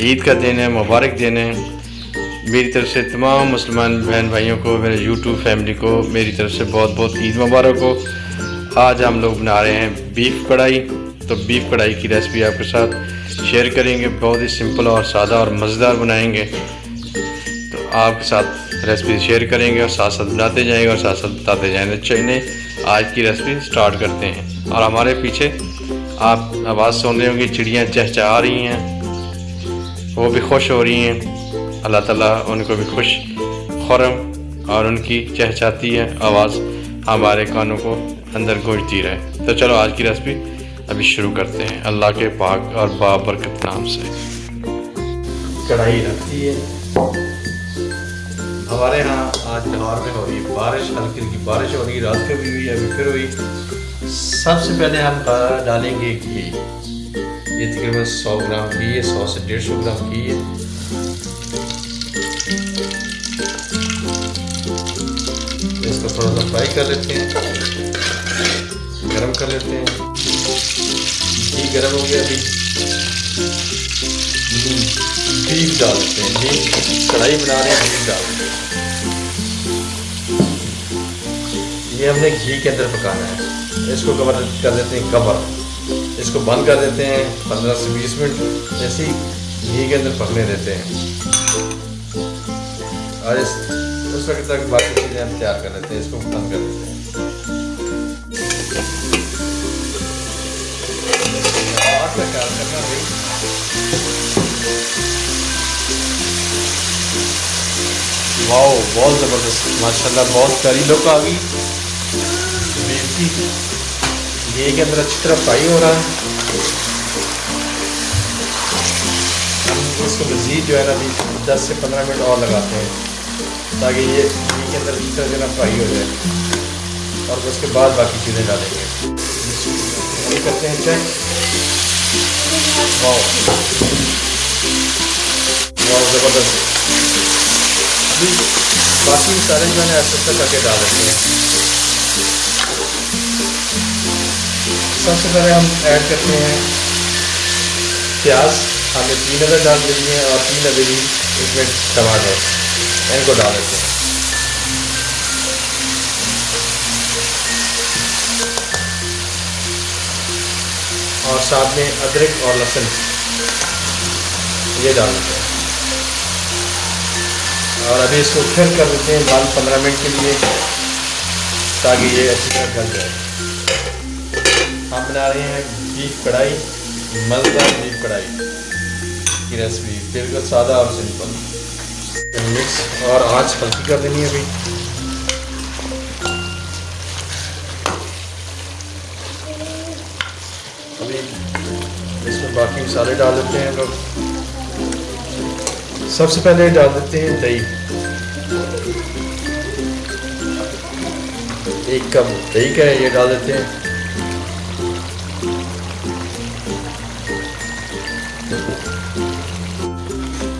عید کا دن ہے، مبارک دن ہے۔ میری طرف سے تمام مسلمان بہن بھائیوں کو، میرے یوٹیوب فیملی کو، میری طرف سے بہت بہت عید مبارک ہو۔ آج ہم لوگ بنا رہے ہیں بیف کڑھائی۔ تو بیف کڑھائی کی ریسپی آپ کے ساتھ شیئر کریں گے۔ بہت ہی سمپل اور سادہ اور مزیدار بنائیں گے۔ تو آپ کے ساتھ ریسپی شیئر کریں گے اور ساتھ ساتھ بناتے جائیں گے اور ساتھ ساتھ بتاتے جائیں گے۔ چلیں، آج کی ریسپی سٹارٹ کرتے ہیں۔ اور ہمارے پیچھے آپ آواز سن رہے ہوں گے، چڑیاں چہچہا رہی ہیں۔ وہ بھی خوش ہو رہی ہیں۔ اللہ تعالیٰ ان کو بھی خوش خورم اور ان کی چہچاتی ہے آواز ہمارے کانوں کو اندر گونجتی رہے۔ تو چلو آج کی ریسپی ابھی شروع کرتے ہیں۔ اللہ کے پاک اور بابرکت نام سے۔ کڑھائی رکھتی ہے۔ ہمارے ہاں آج لاہور میں ہو رہی ہے۔ بارش، ہلکی ہلکی بارش ہو رہی ہے۔ رات کو بھی ہوئی، ابھی پھر ہوئی۔ سب سے پہلے ہم ڈالیں گے گھی یہ تقریباً سو گرام گھی ہے، سو سے ڈیڑھ سو گرام گھی ہے۔ اس کو تھوڑا سا فرائی کر لیتے ہیں۔ گرم کر لیتے ہیں۔ گھی گرم ہو گیا، ابھی بیف ڈال دیتے ہیں۔ بیف کڑھائی بنا رہے ہیں بیف ڈال دیتے ہیں۔ یہ ہم نے گھی کے اندر پکانا ہے۔ اس کو کور کر دیتے ہیں، کور۔ اس کو بند کر دیتے ہیں، پندرہ سے بیس منٹ ایسے ہی گھی کے اندر پکنے دیتے ہیں۔ اور اس اس وقت تک باقی چیزیں ہم تیار کر لیتے ہیں، اس کو بند کر دیتے ہیں۔ واؤ، بہت زبردست ماشاء اللہ بہت پیاری لک آ گئی۔ گھی کے اندر اچھی طرح فرائی ہو رہا ہے ہم اس کو مزید جو ہے نا ابھی دس سے پندرہ منٹ اور لگاتے ہیں تاکہ یہ گھی کے اندر اچھی طرح جو ہے نا فرائی ہو جائے اور اس کے بعد باقی چیزیں ڈالیں گے یہ کرتے ہیں چیک واؤ واؤ زبردست ابھی باقی سارے جو ہے نا ایسے کر کے ڈال دیتے ہیں سب سے پہلے ہم ایڈ کرتے ہیں۔ پیاز ہم نے تین ادر ڈال دیتی ہیں اور تین ادر اس میں ٹماٹر ان کو ڈال دیتے ہیں۔ اور ساتھ میں ادرک اور لہسن یہ ڈال دیتے ہیں۔ اور ابھی اس کو پھر کر دیتے ہیں بال پندرہ منٹ کے لیے تاکہ یہ اچھی طرح گل جائے۔ ہم بنا رہے ہیں بیف کڑھائی مزدار بیف کڑھائی کی ریسپی بالکل سادہ اور سمپل مکس اور آج ہلکی کر دینی ہے ابھی. ابھی اس میں باقی مسالے ڈال دیتے ہیں لوگ. سب سے پہلے ڈال دیتے ہیں دہی. ایک کپ دہی کا ہے یہ ڈال دیتے ہیں.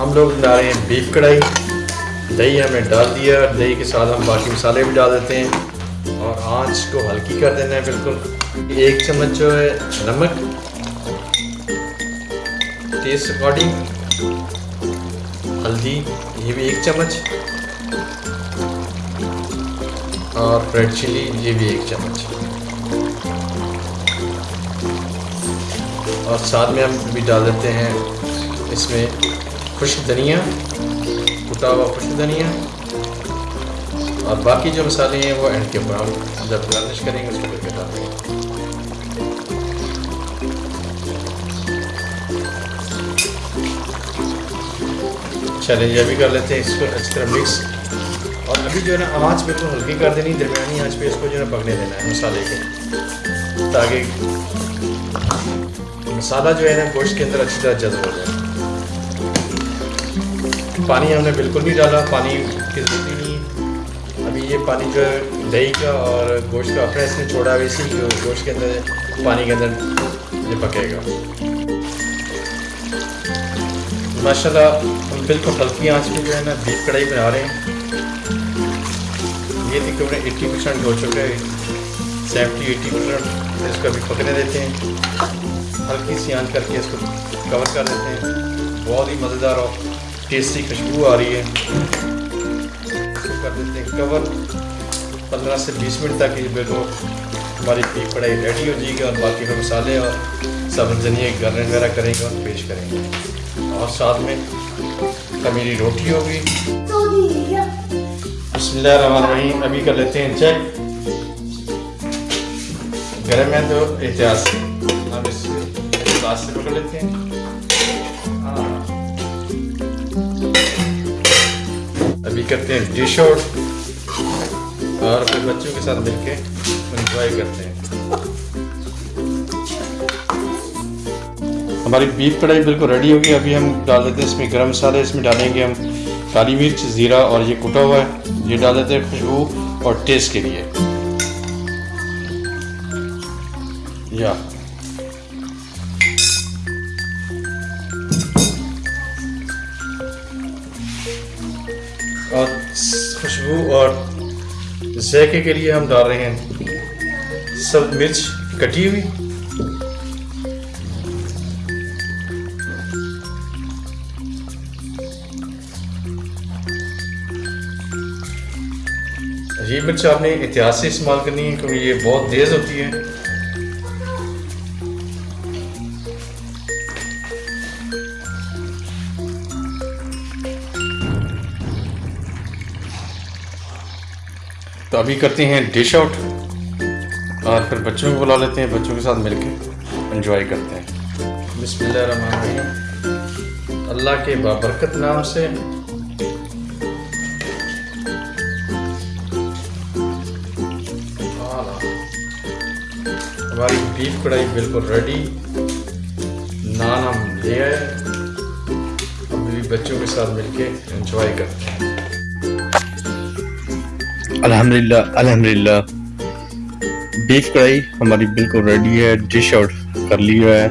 ہم لوگ ڈال رہے ہیں بیف کڑھائی دہی ہمیں ڈال دیا، دہی کے ساتھ ہم باقی مسالے بھی ڈال دیتے ہیں۔ اور آنچ کو ہلکی کر دینا ہے بالکل۔ ایک چمچ جو ہے نمک۔ ٹیسٹ اکارڈنگ ہلدی، یہ بھی ایک چمچ۔ اور ریڈ چلی، یہ بھی ایک چمچ۔ اور ساتھ میں ہم بھی ڈال دیتے ہیں اس میں۔ خشک دھنیا کٹا ہوا خشک دھنیا اور باقی جو مسالے ہیں وہ اینڈ کے اوپر ہم جب گارنش کریں گے، اس کو پھر ڈالیں گے۔ چلیں یہ بھی کر لیتے ہیں اس کو اچھی طرح مکس اور ابھی جو ہے نا آنچ بالکل ہلکی کر دینی، درمیانی آنچ پہ اس کو جو ہے نا پکنے دینا ہے مسالے کو تاکہ مسالہ جو ہے نا گوشت کے اندر اچھی طرح جذب ہو جائے۔ پانی ہم نے بالکل نہیں ڈالا، پانی کی ضرورت ہی نہیں۔ ابھی یہ پانی جو ہے دہی کا اور گوشت کا اپنے اس نے چھوڑا ویسے ہی گوشت کے اندر، پانی کے اندر یہ پکے گا۔ ماشاء اللہ ہم بالکل ہلکی آنچ میں جو ہے نا، بیف کڑھائی بنا رہے ہیں۔ یہ تقریباً ایٹی پرسینٹ ہو چکا ہے۔ سیونٹی، ایٹی پرسینٹ اس کو ابھی پکنے دیتے ہیں۔ ہلکی سی آنچ کر کے اس کو کور کر دیتے ہیں۔ بہت ہی مزیدار اور ٹیسٹی خوشبو آ رہی ہے؟ کر دیتے ہیں. کور پندرہ سے بیس منٹ تک یہ بالکل ہماری بیف کڑھائی ریڈی ہو جائے گی اور باقی میں مسالے اور سبز دھنیا گرن وغیرہ کریں گے اور پیش کریں گے. اور ساتھ میں خمیری روٹی ہوگی. بسم اللہ الرحمن الرحیم. ابھی کر لیتے ہیں چیک. گرم ہے تو احتیاط سے. ہم اس سے پکڑ لیتے ہیں. کرتے ہیں ڈش اور پھر بچوں کے ساتھ مل کے انجوائے کرتے ہیں۔ ہماری بیف کڑھائی بالکل ریڈی ہوگی۔ ابھی ہم ڈال دیتے ہیں اس میں گرم مسالے، اس میں ڈالیں گے ہم کالی مرچ، زیرہ اور یہ کٹا ہوا ہے۔ یہ ڈال دیتے ہیں خوشبو اور ٹیسٹ کے لیے۔ یا۔ اور خوشبو اور ذائقے کے لیے ہم ڈال رہے ہیں۔ سب مرچ کٹی ہوئی۔ یہ مرچ آپ نے احتیاط سے استعمال کرنی ہے کیونکہ یہ بہت تیز ہوتی ہے۔ تو ابھی کرتے ہیں ڈش آؤٹ اور پھر بچوں کو بلا لیتے ہیں، بچوں کے ساتھ مل کے انجوائے کرتے ہیں۔ بسم اللہ الرحمن الرحیم۔ اللہ کے بابرکت نام سے۔ ہماری بیف کڑھائی بالکل ریڈی نان ہم لے آئے۔ ابھی بچوں کے ساتھ مل کے انجوائے کرتے ہیں۔ الحمدللہ الحمدللہ بیف کڑھائی ہماری بالکل ریڈی ہے ڈش آؤٹ کر لیا ہے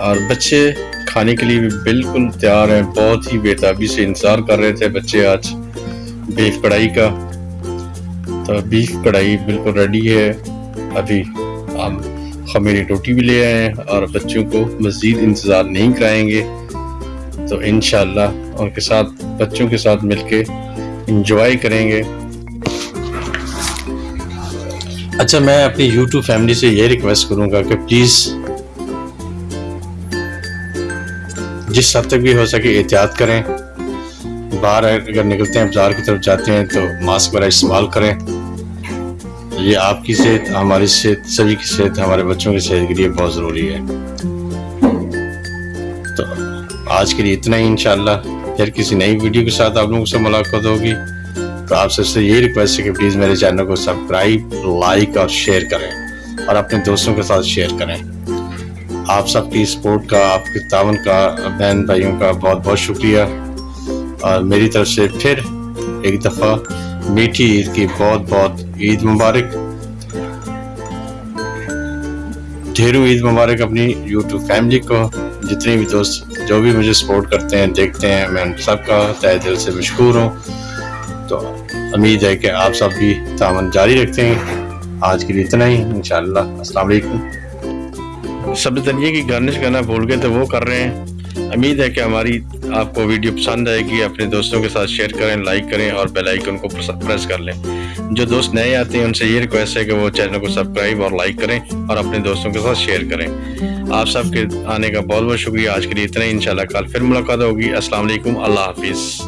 اور بچے کھانے کے لیے بھی بالکل تیار ہیں بہت ہی بےتابی سے انتظار کر رہے تھے بچے آج بیف کڑھائی کا تو بیف کڑھائی بالکل ریڈی ہے ابھی ہم خمیری روٹی بھی لے آئے ہیں اور بچوں کو مزید انتظار نہیں کرائیں گے تو انشاءاللہ ان کے ساتھ بچوں کے ساتھ مل کے انجوائے کریں گے اچھا میں اپنی یوٹیوب فیملی سے یہ ریکویسٹ کروں گا کہ پلیز جس حد تک بھی ہو سکے احتیاط کریں۔ باہر اگر نکلتے ہیں، بازار کی طرف جاتے ہیں، تو ماسک وغیرہ استعمال کریں۔ یہ آپ کی صحت، ہماری صحت، سبھی کی صحت، ہمارے بچوں کی صحت کے لیے بہت ضروری ہے۔ تو آج کے لیے اتنا ہی، انشاءاللہ۔ پھر کسی نئی ویڈیو کے ساتھ آپ لوگوں سے ملاقات ہوگی۔ تو آپ سب سے یہ ریکویسٹ ہے کہ پلیز میرے چینل کو سبسکرائب لائک اور شیئر کریں اور اپنے دوستوں کے ساتھ شیئر کریں۔ آپ سب کی سپورٹ کا، آپ کے تعاون کا، بہن بھائیوں کا بہت بہت شکریہ۔ اور میری طرف سے پھر ایک دفعہ میٹھی عید کی بہت بہت عید مبارک۔ ڈھیرو عید مبارک اپنی یوٹیوب فیملی کو، جتنے بھی دوست جو بھی مجھے سپورٹ کرتے ہیں، دیکھتے ہیں، میں ان سب کا تہ دل سے مشکور ہوں۔ تو امید ہے کہ آپ سب بھی تعاون جاری رکھتے ہیں۔ آج کے لیے اتنا ہی۔ انشاءاللہ۔ السلام علیکم۔ سب دنیا کی گارنش کرنا بھول گئے تو وہ کر رہے ہیں۔ امید ہے کہ ہماری آپ کو ویڈیو پسند آئے گی۔ اپنے دوستوں کے ساتھ شیئر کریں لائک کریں اور بیل آئیکن کو پریس کر لیں۔ جو دوست نئے آتے ہیں، ان سے یہ ریکویسٹ ہے کہ وہ چینل کو سبسکرائب اور لائک کریں اور اپنے دوستوں کے ساتھ شیئر کریں۔ آپ سب کے آنے کا بہت بہت شکریہ۔ آج کے لیے اتنا ہی۔ انشاءاللہ کل پھر ملاقات ہوگی۔ السلام علیکم۔ اللہ حافظ۔